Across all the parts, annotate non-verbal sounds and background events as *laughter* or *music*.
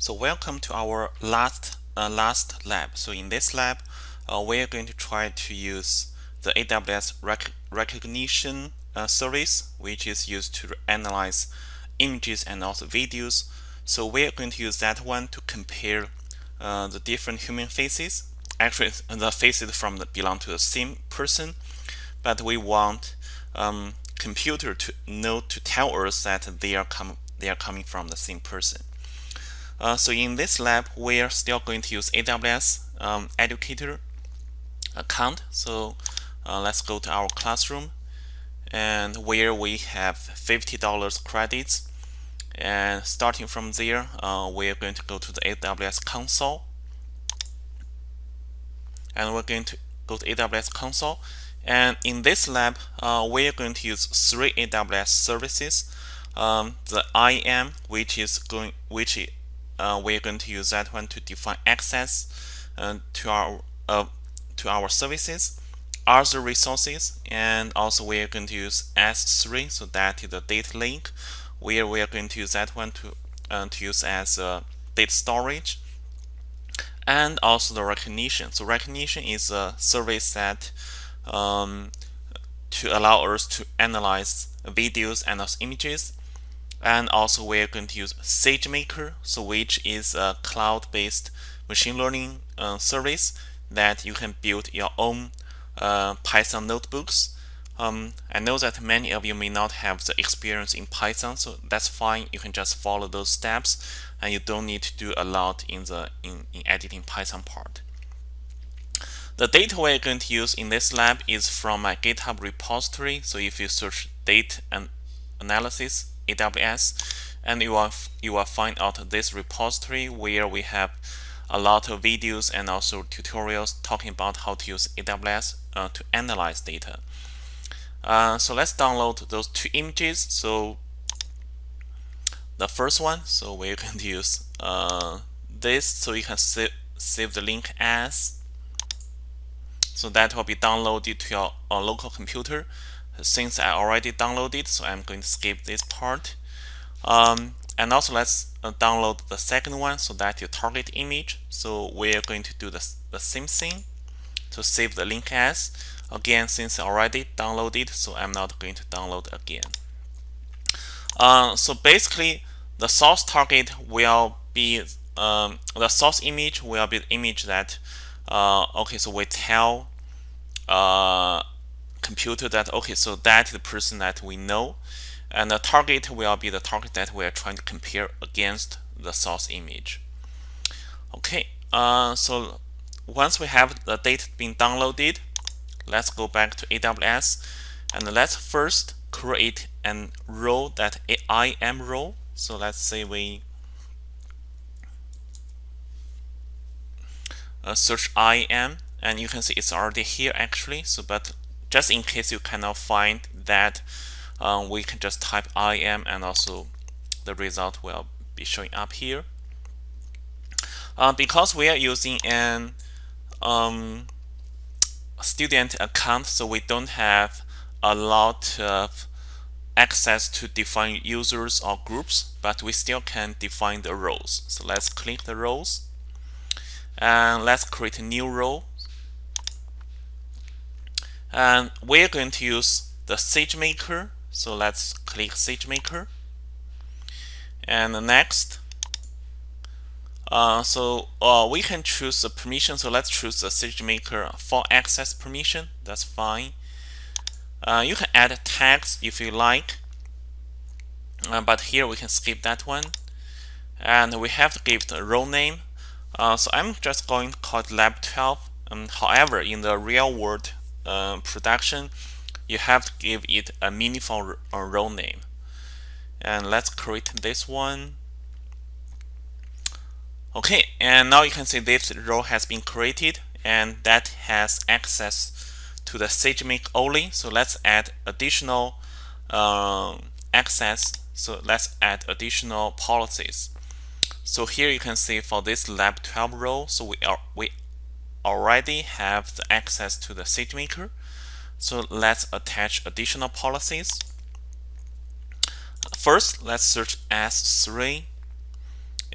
So welcome to our last uh, last lab. So in this lab, uh, we're going to try to use the AWS rec Rekognition uh, service, which is used to analyze images and also videos. So we're going to use that one to compare uh, the different human faces. Actually, the faces from the belong to the same person, but we want um, computer to know to tell us that they are com they are coming from the same person. Uh, so in this lab, we are still going to use AWS um, Educator account. So uh, let's go to our classroom and where we have $50 credits. And starting from there, uh, we're going to go to the AWS console. And we're going to go to AWS console. And in this lab, uh, we're going to use three AWS services. Um, the IAM, which is going, which uh, we're going to use that one to define access uh, to our uh, to our services other resources and also we're going to use S3 so that is the data lake. Where we are going to use that one to uh, to use as a data storage and also the Rekognition. So Rekognition is a service that um, to allow us to analyze videos and also images and also we're going to use SageMaker so which is a cloud-based machine learning uh, service that you can build your own uh, Python notebooks. Um, I know that many of you may not have the experience in Python so that's fine. You can just follow those steps and you don't need to do a lot in the in, in editing Python part. The data we're going to use in this lab is from my GitHub repository so if you search data and analysis AWS and you will, you will find out this repository where we have a lot of videos and also tutorials talking about how to use AWS uh, to analyze data. Uh, so let's download those two images. So the first one, so we're going to use uh, this so you can save, save the link as so that will be downloaded to your uh, local computer since I already downloaded so I'm going to skip this part. Um, and also let's uh, download the second one so that your target image. So we're going to do the, the same thing to save the link as again since I already downloaded so I'm not going to download again. Uh, so basically the source target will be um, the source image will be the image that uh, okay so we tell uh, computer that okay so that is the person that we know and the target will be the target that we are trying to compare against the source image. Okay uh, so once we have the data being downloaded let's go back to AWS and let's first create an role that IAM role. So let's say we uh, search IAM and you can see it's already here actually. So but just in case you cannot find that um, we can just type IAM and also the result will be showing up here. Uh, because we are using an um, student account so we don't have a lot of access to define users or groups but we still can define the roles. So let's click the roles. And let's create a new role and we're going to use the SageMaker so let's click SageMaker and next. Uh, so uh, we can choose a permission. So let's choose the SageMaker for access permission. That's fine. Uh, you can add tags if you like. Uh, but here we can skip that one. And we have to give the role name. Uh, so I'm just going to call it lab 12 um, however in the real world uh, production, you have to give it a meaningful role name. And let's create this one. Okay, and now you can see this role has been created and that has access to the SageMaker only. So let's add additional uh, access. So let's add additional policies. So here you can see for this lab 12 role, so we are we already have the access to the SageMaker. So let's attach additional policies. First, let's search S3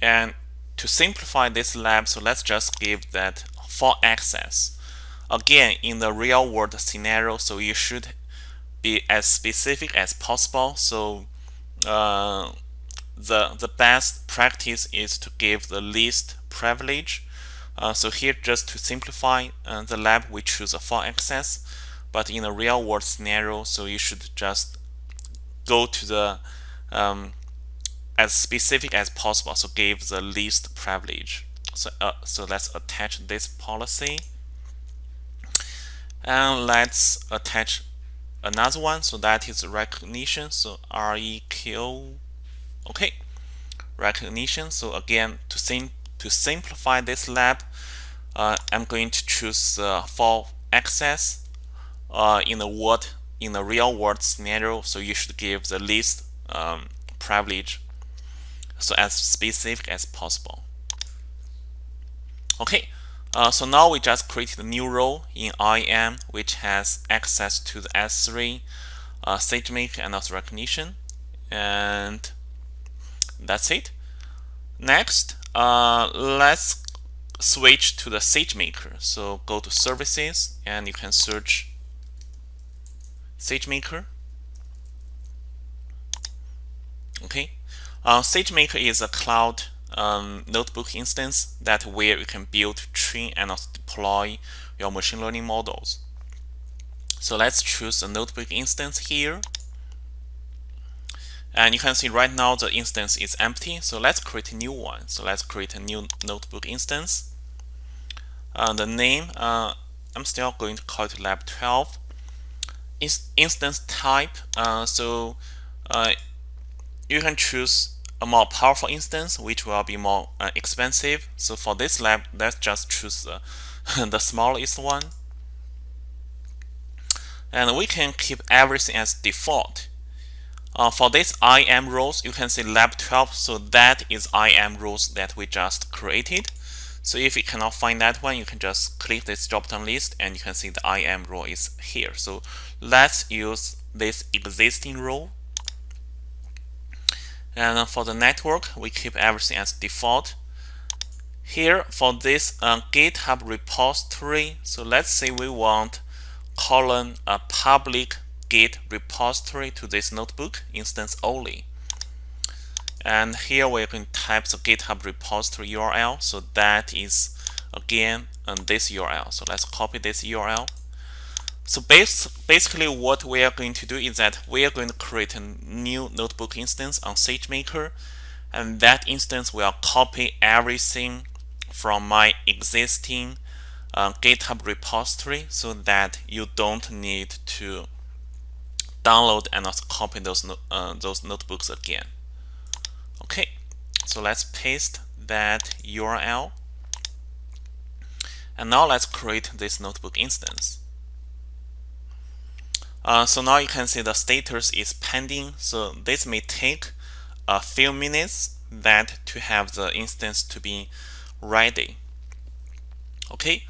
and to simplify this lab, so let's just give that for access. Again, in the real world scenario, so you should be as specific as possible. So uh, the the best practice is to give the least privilege. Uh, so here, just to simplify uh, the lab, we choose a for access. But in a real world scenario, so you should just go to the um, as specific as possible. So give the least privilege. So uh, so let's attach this policy, and let's attach another one. So that is Rekognition. So REQ. Okay, Rekognition. So again, to sim to simplify this lab, uh, I'm going to choose uh, for access uh, in the word in the real world scenario. So you should give the least um, privilege so as specific as possible. Okay, uh, so now we just created a new role in IAM which has access to the S3, uh, SageMaker, and also Rekognition. And that's it. Next, uh, let's switch to the SageMaker. So go to Services, and you can search SageMaker. Okay, uh, SageMaker is a cloud um, notebook instance that where you can build, train, and deploy your machine learning models. So let's choose a notebook instance here. And you can see right now the instance is empty. So let's create a new one. So let's create a new notebook instance. Uh, the name, uh, I'm still going to call it lab 12. instance type, uh, so uh, you can choose a more powerful instance, which will be more uh, expensive. So for this lab, let's just choose the *laughs* smallest one. And we can keep everything as default. Uh, for this IAM rules, you can see lab 12. So that is IAM rules that we just created. So if you cannot find that one, you can just click this drop-down list and you can see the IAM rule is here. So let's use this existing rule. and for the network, we keep everything as default. Here for this uh, GitHub repository, so let's say we want colon a public Git repository to this notebook instance only. And here we can type the GitHub repository URL. So that is again on this URL. So let's copy this URL so base, basically what we are going to do is that we are going to create a new notebook instance on SageMaker and that instance will copy everything from my existing uh, GitHub repository so that you don't need to download and also copy those, uh, those notebooks again. Okay, so let's paste that URL. And now let's create this notebook instance. Uh, so now you can see the status is pending. So this may take a few minutes that to have the instance to be ready. Okay,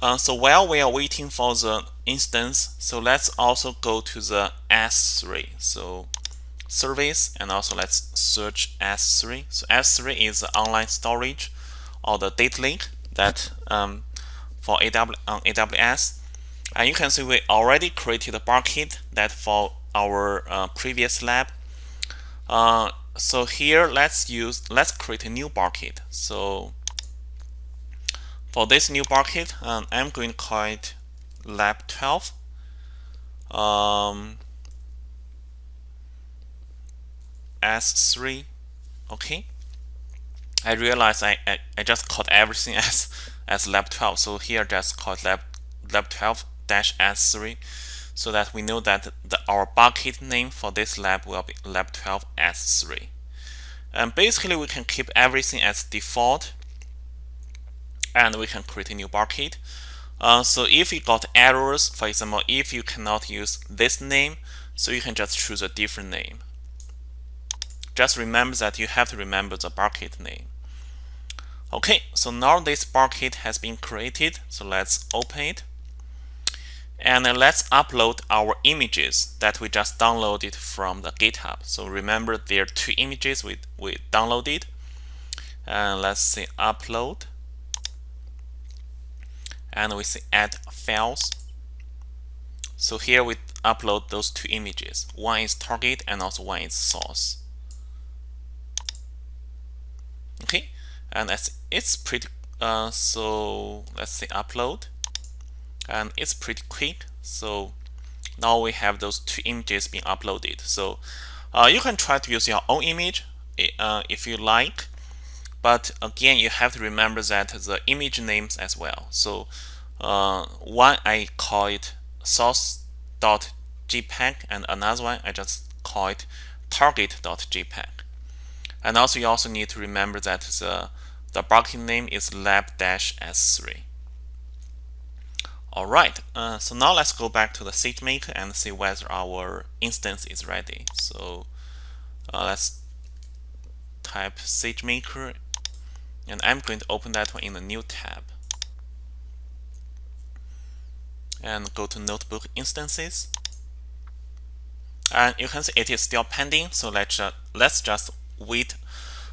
uh, so while we are waiting for the instance, so let's also go to the S3. So service and also let's search S3. So S3 is the online storage or the data lake that um, for AW, AWS and you can see we already created a bucket that for our uh, previous lab. Uh, so here let's use let's create a new bucket. So for this new bucket, um, I'm going to call it lab 12. Um, S3. Okay. I realize I, I, I just called everything *laughs* as as lab 12. So here just call lab lab 12 dash S3 so that we know that the, our bucket name for this lab will be lab 12 S3. And basically we can keep everything as default and we can create a new bucket. Uh, so if you got errors, for example, if you cannot use this name, so you can just choose a different name. Just remember that you have to remember the bucket name. Okay, so now this bucket has been created, so let's open it. And let's upload our images that we just downloaded from the GitHub. So remember there are two images we, we downloaded. and let's say upload and we say add files. So here we upload those two images. One is target and also one is source. Okay and that's it's pretty uh, so let's say upload. And it's pretty quick. So now we have those two images being uploaded. So uh, you can try to use your own image uh, if you like but again you have to remember that the image names as well. So uh, one I call it source.jpg and another one I just call it target.jpg and also you also need to remember that the the bucket name is lab-s3 Alright, uh, so now let's go back to the SageMaker and see whether our instance is ready. So uh, let's type SageMaker and I'm going to open that one in a new tab. And go to Notebook Instances. And you can see it is still pending, so let's, uh, let's just wait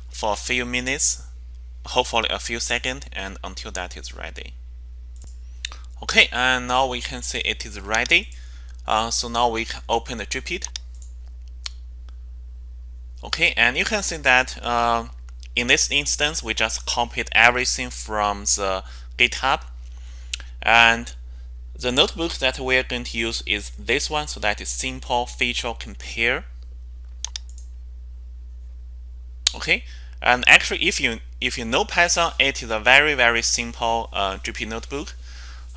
for a few minutes, hopefully a few seconds, and until that is ready. Okay, and now we can see it is ready. Uh, so now we can open the Jupyter. Okay, and you can see that uh, in this instance, we just copied everything from the GitHub. And the notebook that we're going to use is this one, so that is simple feature compare. Okay, and actually, if you if you know Python, it is a very very simple uh, Jupyter notebook.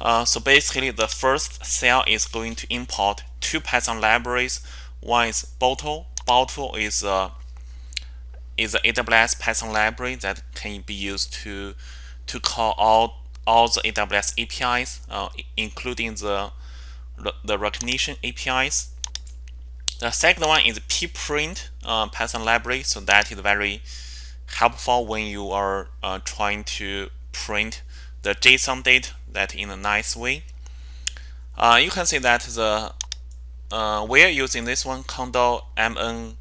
Uh, so basically, the first cell is going to import two Python libraries. One is Boto. Boto is a is an AWS Python library that can be used to to call all all the AWS APIs, uh, including the the Rekognition APIs. The second one is pprint uh, Python library, so that is very helpful when you are uh, trying to print the JSON data that in a nice way. Uh, you can see that the uh, we're using this one conda MN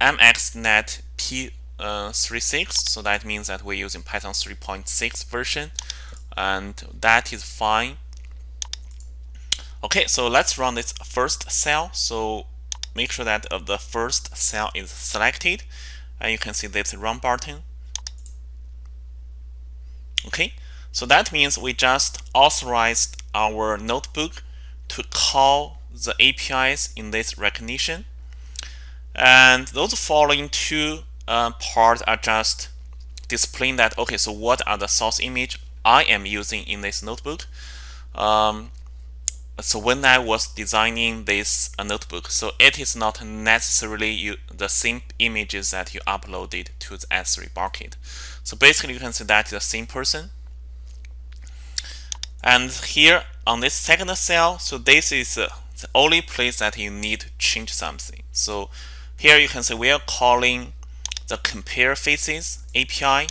MXNet P36 uh, so that means that we're using Python 3.6 version and that is fine. Okay so let's run this first cell. So make sure that uh, the first cell is selected and you can see this run button. Okay so that means we just authorized our notebook to call the APIs in this Rekognition. And those following two uh, parts are just displaying that, okay, so what are the source image I am using in this notebook? Um, so when I was designing this uh, notebook, so it is not necessarily you, the same images that you uploaded to the S3 bucket. So basically you can see that the same person and here on this second cell, so this is uh, the only place that you need to change something. So here you can see we are calling the compare faces API,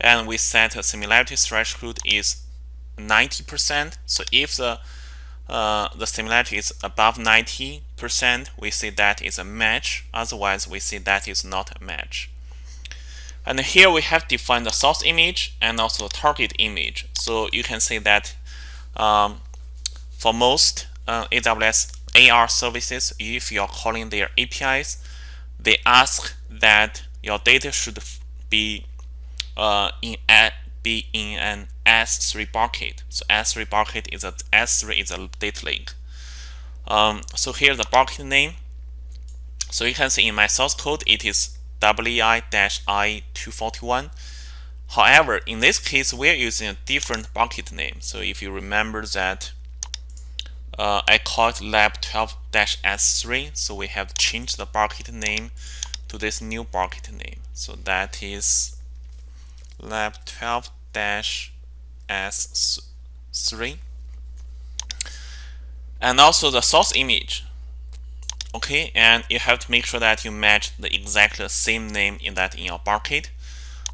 and we set a similarity threshold is 90%. So if the uh, the similarity is above 90%, we say that is a match. Otherwise, we say that is not a match. And here we have defined the source image and also the target image. So you can see that um, for most uh, AWS AR services, if you're calling their APIs, they ask that your data should be uh, in a, be in an S3 bucket. So S3 bucket is a S3 is a data lake. Um, so here's the bucket name. So you can see in my source code, it is WI-I241. However, in this case, we're using a different bucket name. So if you remember that uh, I called lab12-s3, so we have changed the bucket name to this new bucket name. So that is lab12-s3. And also the source image okay and you have to make sure that you match the exact same name in that in your bucket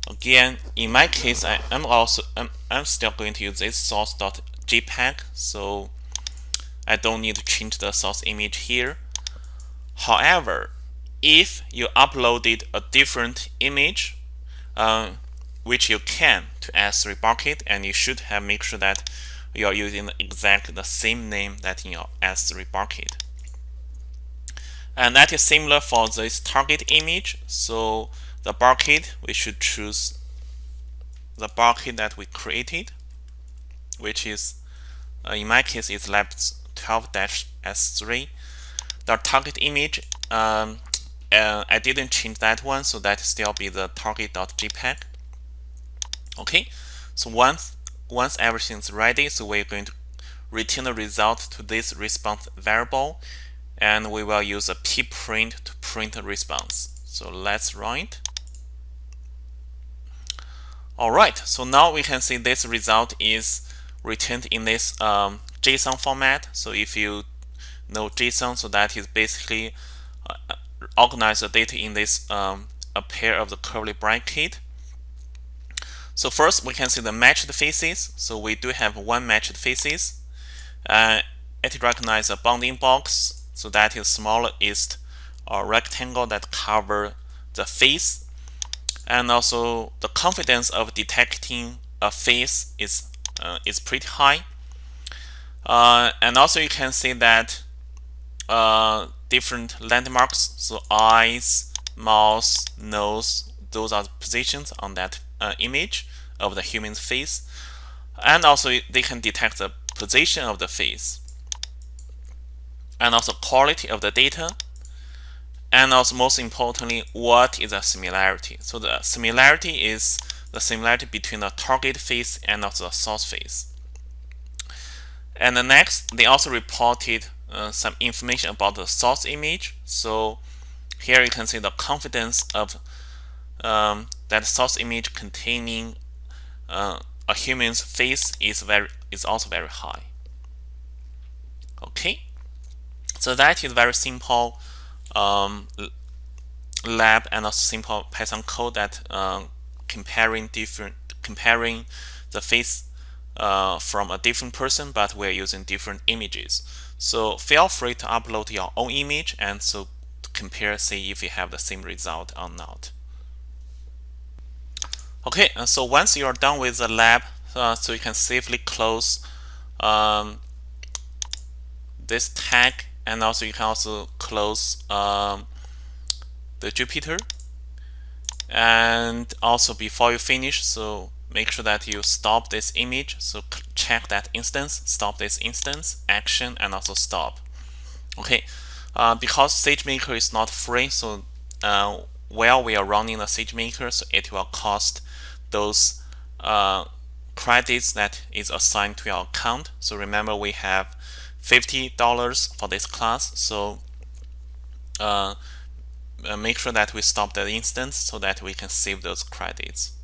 again in my case I am also I'm, I'm still going to use this source.jpg so I don't need to change the source image here however if you uploaded a different image uh, which you can to S3 bucket, and you should have make sure that you are using exactly the same name that in your S3 bucket. And that is similar for this target image. So the bucket, we should choose the bucket that we created, which is, uh, in my case, is lab 12-S3. The target image, um, uh, I didn't change that one, so that still be the target.jpg. Okay, so once once everything's ready, so we're going to return the result to this response variable, and we will use a pprint to print the response. So let's run it. All right, so now we can see this result is returned in this um, JSON format. So if you know JSON, so that is basically uh, organize the data in this um, a pair of the curly bracket. So first we can see the matched faces. So we do have one matched faces. Uh, it recognizes a bounding box. So that is smallest uh, rectangle that cover the face and also the confidence of detecting a face is uh, is pretty high. Uh, and also you can see that uh, different landmarks, so eyes, mouth, nose, those are the positions on that uh, image of the human's face. And also they can detect the position of the face. And also quality of the data and also most importantly, what is the similarity? So the similarity is the similarity between the target face and also the source face. And the next, they also reported uh, some information about the source image. So here you can see the confidence of um, that source image containing uh, a human's face is very is also very high. Okay, so that is very simple um, lab and a simple Python code that uh, comparing different comparing the face uh, from a different person, but we're using different images. So feel free to upload your own image and so compare, see if you have the same result or not. Okay, so once you're done with the lab, uh, so you can safely close um, this tag and also you can also close um, the Jupyter and also before you finish so make sure that you stop this image. So check that instance. Stop this instance. Action and also stop. Okay. Uh, because SageMaker is not free so uh, while we are running the SageMaker so it will cost those uh, credits that is assigned to your account. So remember we have $50 for this class. So uh, uh, make sure that we stop the instance so that we can save those credits.